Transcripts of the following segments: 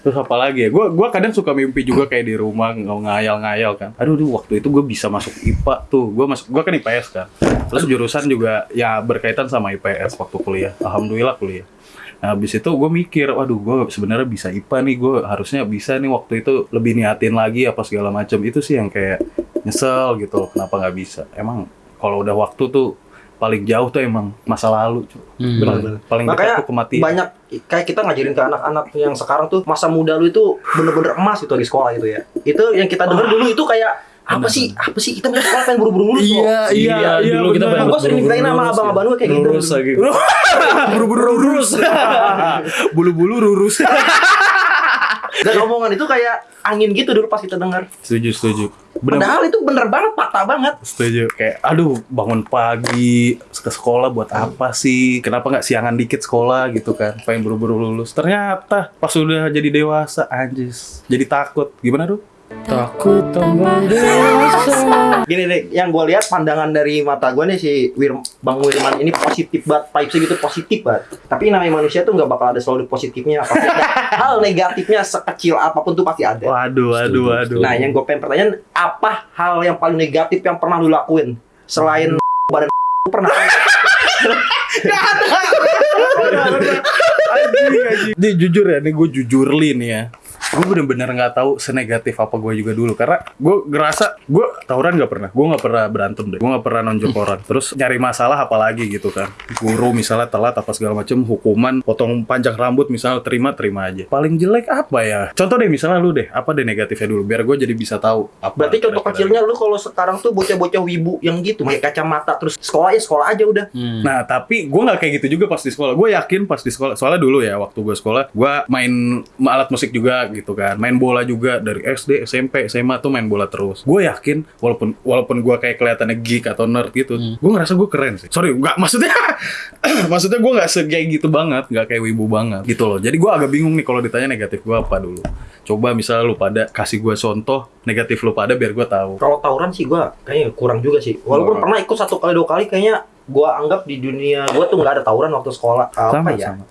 Terus apa lagi ya? Gue gua kadang suka mimpi juga kayak di rumah ngayal-ngayal kan. Aduh, duh, waktu itu gue bisa masuk IPA tuh. Gue masuk, gue kan IPS kan. Terus jurusan juga ya berkaitan sama IPS waktu kuliah. Alhamdulillah kuliah. Nah, habis itu gue mikir, waduh, gue sebenarnya bisa IPA nih. Gue harusnya bisa nih waktu itu lebih niatin lagi apa segala macam. Itu sih yang kayak nyesel gitu. Kenapa nggak bisa? Emang kalau udah waktu tuh paling jauh tuh emang masa lalu. cu. Hmm. Paling, paling dekat Makanya tuh kematian. banyak kayak kita ngajarin ke anak-anak yang sekarang tuh masa muda lu itu bener-bener emas gitu di sekolah gitu ya. Itu yang kita denger dulu itu kayak apa sih? Apa sih? Kita mau sekolah pengen buru-buru lulus loh. iya, iya, dulu kita pengen Gua sering dibilangin sama lurus abang-abang gue kayak gitu. Lurus lagi. Buru-buru lurus. Bulu-bulu lurus. Dan omongan itu kayak angin gitu dulu pas kita dengar. setuju, setuju. Bener, Padahal itu bener banget, fakta banget. setuju. Kayak, aduh, bangun pagi ke sekolah buat apa sih? Kenapa nggak siangan dikit sekolah gitu kan? Pengen buru-buru lulus. Ternyata pas udah jadi dewasa, anjis. Jadi takut. Gimana tuh? Takut tambah dewasa. Gini deh, yang gue lihat pandangan dari mata gue nih si Wir, Bang Wirman ini positif banget, vibesnya gitu positif banget. Tapi namanya manusia tuh nggak bakal ada selalu positifnya. Pasti ada hal negatifnya sekecil apa pun tuh pasti ada. Waduh, waduh, waduh. Nah, yang gue pengen pertanyaan, apa hal yang paling negatif yang pernah lu lakuin selain badan pernah? Ini jujur ya, ini gue jujur li nih ya. Gue bener-bener nggak tahu senegatif apa gue juga dulu karena gue ngerasa gue tawuran nggak pernah, gue nggak pernah berantem deh, gue nggak pernah nonjok orang. Terus nyari masalah apalagi gitu kan, guru misalnya telat apa segala macem, hukuman, potong panjang rambut misalnya terima terima aja. Paling jelek apa ya? Contoh deh misalnya lu deh, apa deh negatifnya dulu biar gue jadi bisa tahu. Apa Berarti contoh kecilnya lu kalau sekarang tuh bocah-bocah wibu yang gitu, pakai kacamata terus sekolah ya sekolah aja udah. Hmm. Nah, tapi gue nggak kayak gitu juga pas di sekolah. Gue yakin pas di sekolah. Soalnya dulu ya, waktu gue sekolah, gue main alat musik juga gitu kan. Main bola juga dari SD, SMP, SMA tuh main bola terus. Gue yakin, walaupun walaupun gue kayak kelihatannya geek atau nerd gitu, gue ngerasa gue keren sih. Sorry, nggak maksudnya, maksudnya gue nggak kayak gitu banget, nggak kayak wibu banget gitu loh. Jadi gue agak bingung nih kalau ditanya negatif gue apa dulu. Coba misalnya lu pada kasih gue contoh negatif lu pada biar gue tahu. Kalau tawuran sih gua kayaknya kurang juga sih. Walaupun Kurang. pernah ikut satu kali dua kali kayaknya gua anggap di dunia gua tuh nggak ada tawuran waktu sekolah. Apa Sama, ya? sama.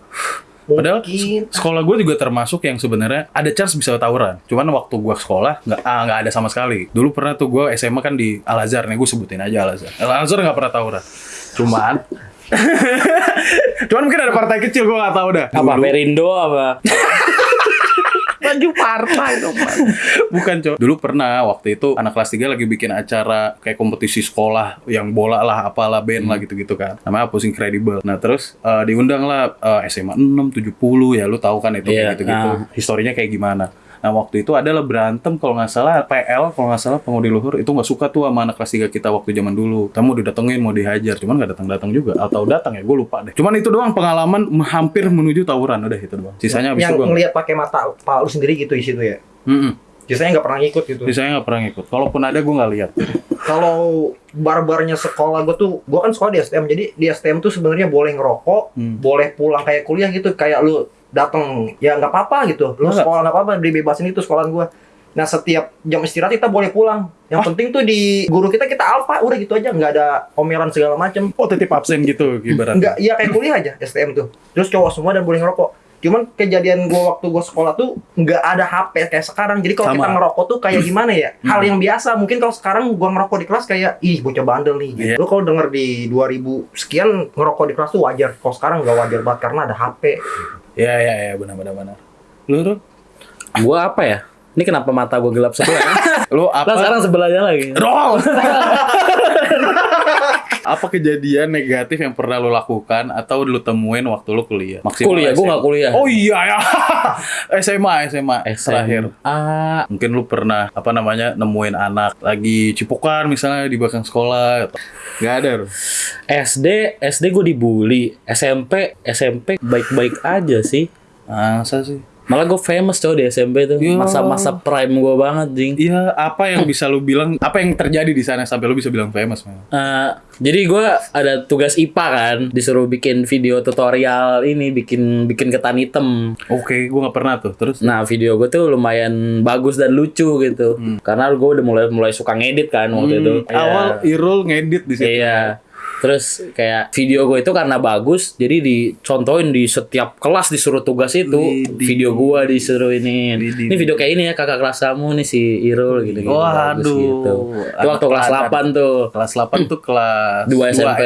Padahal Mungkin sekolah gue juga termasuk yang sebenarnya ada chance bisa tawuran. Cuman waktu gue sekolah nggak ah, nggak ada sama sekali. Dulu pernah tuh gue SMA kan di Al Azhar nih gue sebutin aja Al Azhar. Al Azhar nggak pernah tawuran. Cuman Cuman mungkin ada partai kecil gue nggak tahu dah. Apa Dulu- Perindo apa? Baju partai dong. Bukan, Cok. Dulu pernah waktu itu anak kelas 3 lagi bikin acara kayak kompetisi sekolah yang bola lah, apalah band lah gitu-gitu kan. Namanya Pusing Credible. Nah, terus eh, diundang lah eh, SMA 6 70 ya lu tahu kan itu Iya, kayak gitu-gitu. nah. Historinya kayak gimana. Nah waktu itu adalah berantem kalau nggak salah PL kalau nggak salah pengudi luhur itu nggak suka tuh sama anak kelas 3 kita waktu zaman dulu. Kita mau didatengin mau dihajar cuman nggak datang-datang juga atau datang ya gue lupa deh. Cuman itu doang pengalaman hampir menuju tawuran udah itu doang. Sisanya abis yang itu ngelihat pakai mata pak lu sendiri gitu di situ ya. Mm-mm. Biasanya nggak pernah ngikut gitu. Sisanya nggak pernah ngikut. Kalaupun ada gue nggak lihat. Kalau barbarnya sekolah gue tuh, gue kan sekolah di STM, jadi di STM tuh sebenarnya boleh ngerokok, Hmm. boleh pulang kayak kuliah gitu, kayak lu datang ya nggak apa-apa gitu, lu Nggak. sekolah nggak apa-apa, dibebasin itu sekolahan gue. Nah setiap jam istirahat kita boleh pulang. Yang penting tuh di guru kita kita alfa, udah gitu aja, nggak ada omelan segala macem. Oh titip absen gitu ibaratnya. Enggak, iya kayak kuliah aja STM tuh. Terus cowok semua dan boleh ngerokok. Cuman kejadian gua waktu gua sekolah tuh nggak ada HP kayak sekarang. Jadi kalau kita ngerokok tuh kayak gimana ya? Hal yang biasa. Mungkin kalau sekarang gua ngerokok di kelas kayak ih bocah bandel nih. Gitu. Iya. Lu kalau denger di 2000 sekian ngerokok di kelas tuh wajar. Kalau sekarang nggak wajar banget karena ada HP. Ya ya ya benar benar benar. Lu Rul? Gua apa ya? Ini kenapa mata gua gelap sebelah? lu Lah apa? sekarang sebelahnya lagi. Roll. apa kejadian negatif yang pernah lu lakukan atau lu temuin waktu lu kuliah? Maksimal Kuliah, SMA. nggak kuliah. Oh iya ya. SMA SMA terakhir. Ah, Mungkin lu pernah apa namanya nemuin anak lagi cipokan misalnya di belakang sekolah. Gak ada. SD, SD gue dibully. SMP, SMP baik-baik aja sih. Masa sih? Malah gue famous coy di SMP tuh. Masa-masa prime gue banget, Jing. Iya, apa yang bisa lu bilang? Apa yang terjadi di sana sampai lu bisa bilang famous? Man? Eh, jadi gue ada tugas IPA kan, disuruh bikin video tutorial ini, bikin bikin ketan hitam. Oke, gua nggak pernah tuh. Terus? Nah video gue tuh lumayan bagus dan lucu gitu, karena gue udah mulai mulai suka ngedit kan waktu itu. Hmm, awal Irul ngedit di situ. Iya. Terus kayak video gue itu karena bagus, jadi dicontohin di setiap kelas disuruh tugas itu Widih. video gue disuruh ini. Ini video kayak ini ya kakak kelas kamu nih si Irul gitu gitu. Waduh. gitu. Itu waktu kelas teladan. 8 tuh. Kelas 8 tuh kelas 2 dua SMP.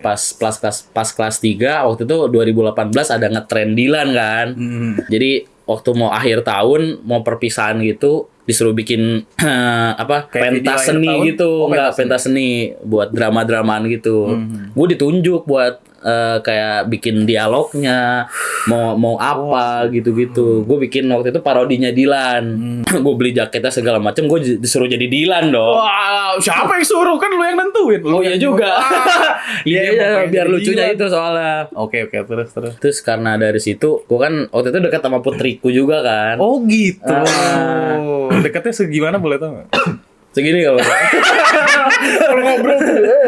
Pas kelas kelas pas kelas 3 waktu itu 2018 ada ngetren Dilan kan. Hmm. Jadi waktu mau akhir tahun mau perpisahan gitu disuruh bikin apa Kayak video pentas akhir seni gitu Oh, enggak pentas pentas seni buat drama-dramaan gitu. Hmm. Gue ditunjuk buat eh, kayak bikin dialognya mau mau apa gitu-gitu. Gue bikin waktu itu parodinya Dilan. Hmm. gue beli jaketnya segala macem gue disuruh jadi Dilan dong. Wow, siapa yang suruh kan lu yang nentuin. Lu Oh iya juga. Iya, Iya, iya, biar lucunya Dilan. itu soalnya. Oke oke terus terus. Terus karena dari situ, gue kan waktu itu dekat sama putriku juga kan. Oh gitu. Ah. Dekatnya segimana boleh tau nggak? Segini kalau Kalau ngobrol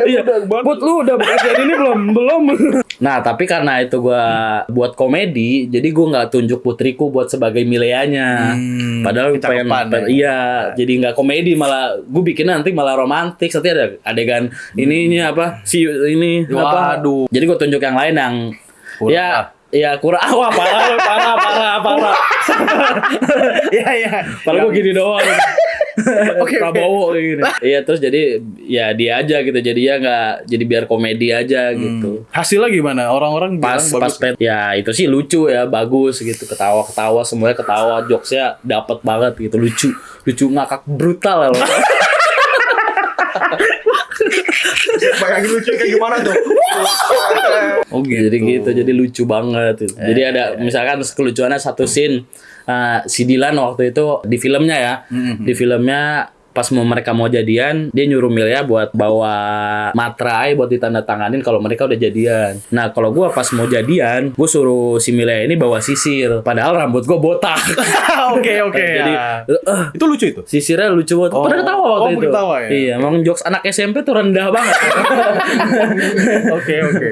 Iya, Put lu udah bagian ini belum? Belum. Nah, tapi karena itu gua buat komedi, jadi gua nggak tunjuk putriku buat sebagai mileanya. Hmm, Padahal kecakapan pengen- ya. iya, jadi nggak komedi malah gue bikin nanti malah romantis. Nanti ada adegan ininya apa? Si ini apa? Waduh. Jadi gue tunjuk yang lain yang Kurang ya ah. ya kurang wah parah parah parah parah. Iya iya. Padahal gue gini doang. Oke, oke. Prabowo kayak gini. Iya terus jadi ya dia aja gitu. Jadi ya nggak jadi biar komedi aja gitu. Hasilnya gimana? Orang-orang Pas bilang pas bagus. pet ya itu sih lucu ya bagus gitu ketawa ketawa semuanya ketawa jokesnya dapat banget gitu lucu lucu ngakak brutal ya loh. Bayangin lucu kayak gimana tuh? Oh gitu. jadi gitu jadi lucu banget gitu. jadi ada misalkan kelucuannya satu scene uh, si Dilan waktu itu di filmnya ya Mhm. di filmnya pas mau mereka mau jadian dia nyuruh Milya buat bawa materai buat ditandatanganin kalau mereka udah jadian nah kalau gua pas mau jadian gue suruh si Milya ini bawa sisir padahal rambut gua botak Oke oke. jadi ya. eh, itu lucu itu. sisirnya lucu banget Oh. pada ketawa waktu Oh, itu ketawa ya? iya emang jokes anak SMP tuh rendah banget Oke oke.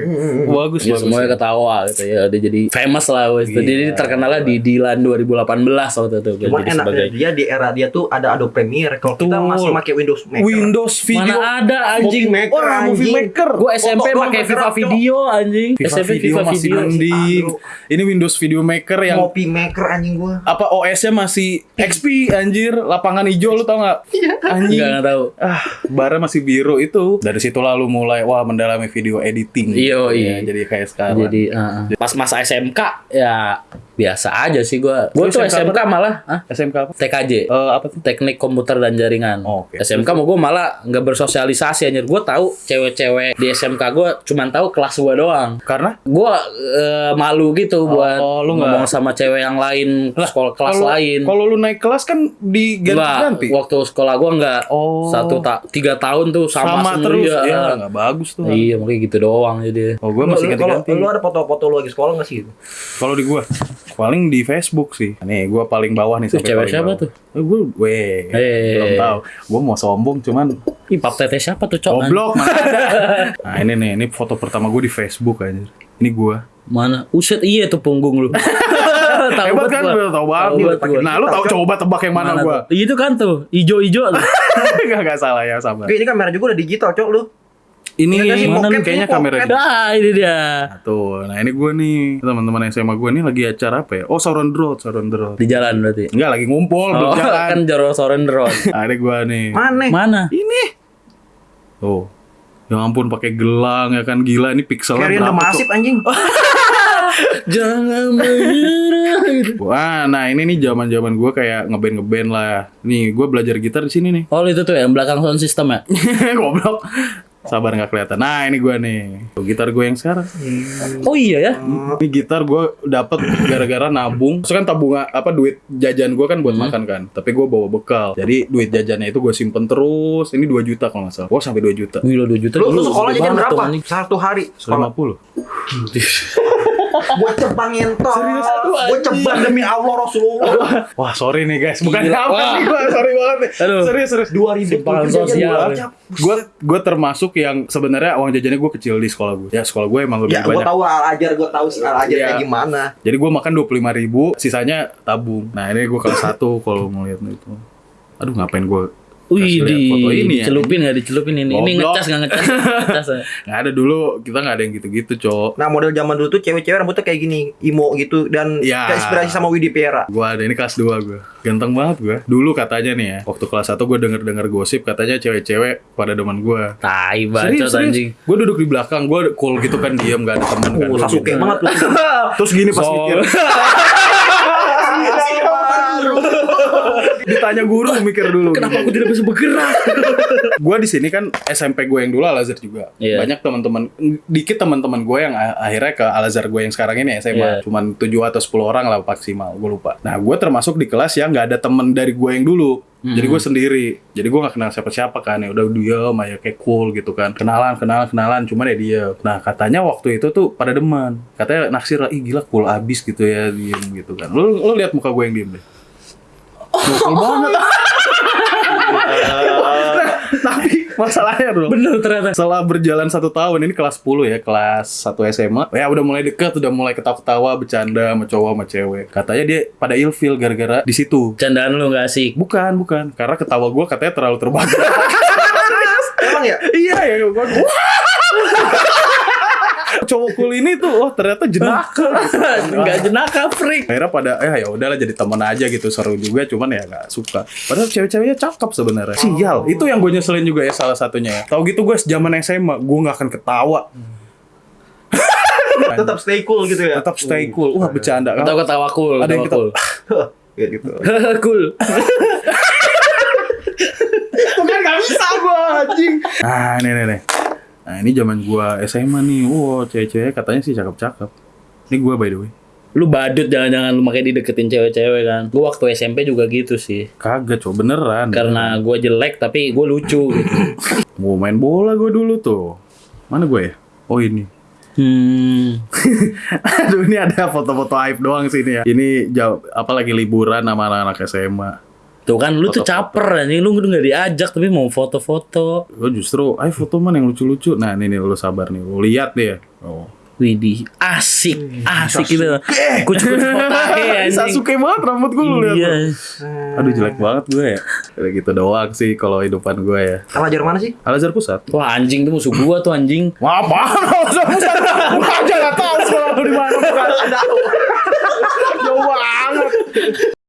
Bagus Ya, bagus. semuanya ketawa gitu ya udah jadi famous lah wes Iya. jadi terkenalnya di Dilan 2018 waktu itu Cuma jadi enak sebagai dia di era dia tuh ada Adobe Premiere. Kalau kita masih pakai Windows Maker. Windows Video. mana ada anjing Movie Maker, Wah, Movie. Maker. gue SMP pakai Cok. Video anjing Viva SMP Video Viva masih Video mending. Aduh. Ini Windows Video Maker yang Movie Maker anjing gua. apa OS-nya masih XP anjir, lapangan hijau lu tau nggak? Iya. Anjing. Enggak nggak tahu Ah, bara masih biru itu. Dari situ lalu mulai wah mendalami video editing. Iya, Ya, iya. jadi kayak sekarang. jadi uh, pas masa SMK ya biasa aja sih gue gue tuh SMK SMK malah ah, SMK apa? TKJ Eh, apa tuh? teknik komputer dan jaringan. Oh, oke. SMK mau gue malah nggak bersosialisasi anjir. Gue tahu cewek-cewek di SMK gue cuman tahu kelas gue doang. Karena Gue malu gitu buat Oh, lu ngomong nggak- sama cewek yang lain, sekolah kelas lain. Kalau lu naik kelas kan Enggak, diganti-ganti. waktu sekolah gue nggak Oh. satu tak tiga tahun tuh sama, Sama, terus ya. ya nggak bagus tuh. Iya, makanya gitu doang jadi. Oh, gue masih ganti-ganti. lu ada foto-foto lu lagi sekolah nggak sih? Kalau di gua paling di Facebook sih. Nih, gua paling bawah nih Tuh, sampai cewek siapa bawah. tuh? Eh, gua weh. Eh. Belum tahu. Gua mau sombong cuman Ih, pap teteh siapa tuh, Cok? goblok mana ada. Nah, ini nih, ini foto pertama gua di Facebook aja. Ini gua. Mana? Uset iya tuh punggung lu. tahu Hebat kan? gua. Lu tahu banget. Tahu banget gua. Nah, lu tahu coba tebak yang mana, gua? tuh? Itu kan tuh, ijo-ijo tuh. Enggak enggak salah ya. Oke, ini kamera juga udah digital, Cok lu. Ini mana nih kayaknya kamera. Nah, ini dia. Nah, tuh. Nah, ini gua nih. Teman-teman SMA gua nih lagi acara apa ya? Oh, Sauron Road, Sauron Road. Di jalan berarti. Enggak lagi ngumpul, belum Oh, jalan. kan Joro Soren Road. Nah, ini gua nih. Mana? Mana? Ini. Tuh. Ya ampun pakai gelang ya kan gila ini pixelnya berapa Massive tuh? anjing. Jangan menyerah. Wah, nah ini nih zaman-zaman gua kayak ngeband ngeband lah. Nih, gua belajar gitar di sini nih. Oh, itu tuh yang belakang sound system ya? Goblok. Sabar nggak kelihatan. Nah, ini gua nih. Tuh, gitar gue yang sekarang. Oh iya ya. Ini gitar gua dapet gara-gara nabung. Terus kan tabungan apa duit jajan gua kan buat makan kan. Tapi gua bawa bekal. Jadi duit jajannya itu gua simpen terus. Ini 2 juta kalau nggak salah. Oh, sampai 2 juta. Gila 2 juta Lu, lu sekolah jajan tuh, berapa? Satu hari sekolah. 50. Buat ceban ngentot. Serius, aduh, Buat ceban demi Allah Rasulullah. Wah, sorry nih guys. Bukan Gila. apa nih gua. Sorry banget nih. Aduh. Serius, serius. 2000 Simpangan jajan sosial. gue gue termasuk yang sebenarnya uang jajannya gue kecil di sekolah gue ya sekolah gue emang lebih Ya, gua banyak tahu Al Ajar, gua tahu Al Ajar kayak gimana. jadi gue makan dua puluh lima ribu sisanya tabung nah ini gue kelas satu kalau ngeliat itu aduh ngapain gue Wih, di foto ini ya. dicelupin nggak dicelupin ini? Ini Goblok. ngecas nggak ngecas? ngecas ya? Nggak ada dulu, kita nggak ada yang gitu-gitu, Cok. Nah model zaman dulu tuh cewek-cewek rambutnya kayak gini, emo gitu dan Ya. terinspirasi sama Widi Piera. Gua ada ini kelas 2 gua. Ganteng banget gua. Dulu katanya nih ya, waktu kelas 1 gua denger-denger gosip katanya cewek-cewek pada demen gua. Tai Serius, bacot anjing. Gue duduk di belakang, gue cool gitu kan, diam gak ada temen kan. Oh, Gua Sasuke gitu. banget lu. Terus gini pas So- mikir, ditanya guru mikir dulu. Kenapa aku tidak bisa bergerak? gue di sini kan SMP gue yang dulu Al Azhar juga. Iya. Banyak teman-teman, dikit teman-teman gue yang akhirnya ke Al Azhar gue yang sekarang ini SMA. Iya. Cuman 7 atau 10 orang lah maksimal, gue lupa. Nah gue termasuk di kelas yang nggak ada temen dari gue yang dulu. Jadi gue sendiri. Jadi gue nggak kenal siapa-siapa kan. Ya udah diem aja kayak cool gitu kan. Kenalan, kenalan, kenalan. Cuman ya dia. Nah katanya waktu itu tuh pada demen. Katanya naksir lah, ih gila cool abis gitu ya diem gitu kan. Lu lu lihat muka gue yang diem deh. Cool banget. Tapi masalahnya bro. Bener ternyata. Setelah berjalan satu tahun, ini kelas 10 ya, kelas 1 SMA. Ya udah mulai deket, udah mulai ketawa-ketawa, bercanda sama cowok sama cewek. Katanya dia pada ilfil gara-gara di situ. Candaan lu nggak asik. Bukan, bukan. Karena ketawa gua katanya terlalu terbang. Emang ya? iya ya, gua. Cowok cool ini tuh, oh ternyata jenaka. Nggak jenaka freak. Akhirnya pada, eh ya udahlah jadi teman aja gitu seru juga, cuman ya nggak suka. Padahal cewek-ceweknya cakep sebenarnya. Sial, itu yang gue nyeselin juga ya salah satunya ya. Tahu gitu gue zaman SMA, gue nggak akan ketawa. Tetap stay cool gitu ya. tetap stay cool. Wah, bercanda. Atau ketawa cool. Ada yang ketawa ketawa. Kayak gitu. cool. cool. Bukan gak bisa gua anjing. Nah, nih nih nih. Nah, ini zaman gua SMA nih. Wow, cewek-cewek katanya sih cakep-cakep. Ini gua by the way. Lu badut jangan-jangan lu makanya dideketin cewek-cewek kan. Gua waktu SMP juga gitu sih. Kagak, coba beneran. Karena gua jelek tapi gua lucu gitu. mau main bola gua dulu tuh. Mana gue ya? Oh, ini. Hmm. Aduh, ini ada foto-foto aib doang sih ini ya. Ini jauh apa lagi liburan sama anak-anak SMA. Tuh kan lu tuh Foto-foto. caper anjing lu udah nggak diajak tapi mau foto-foto. Gue justru, ayo foto man yang lucu-lucu. Nah, ini nih lu sabar nih. Lu lihat deh. Oh. Widih, asik, asik gitu. Kucu-kucu potahe anjing. Sasuke banget rambut gue lu lihat. Iya. Aduh jelek banget gue ya. Kayak gitu doang sih kalau hidupan gue ya. Al Azhar mana sih? Al Azhar Pusat. Wah anjing tuh musuh gua tuh anjing. Wah, apaan Al Azhar Pusat? Gue aja gak tau sekolah lu di mana. Jauh banget.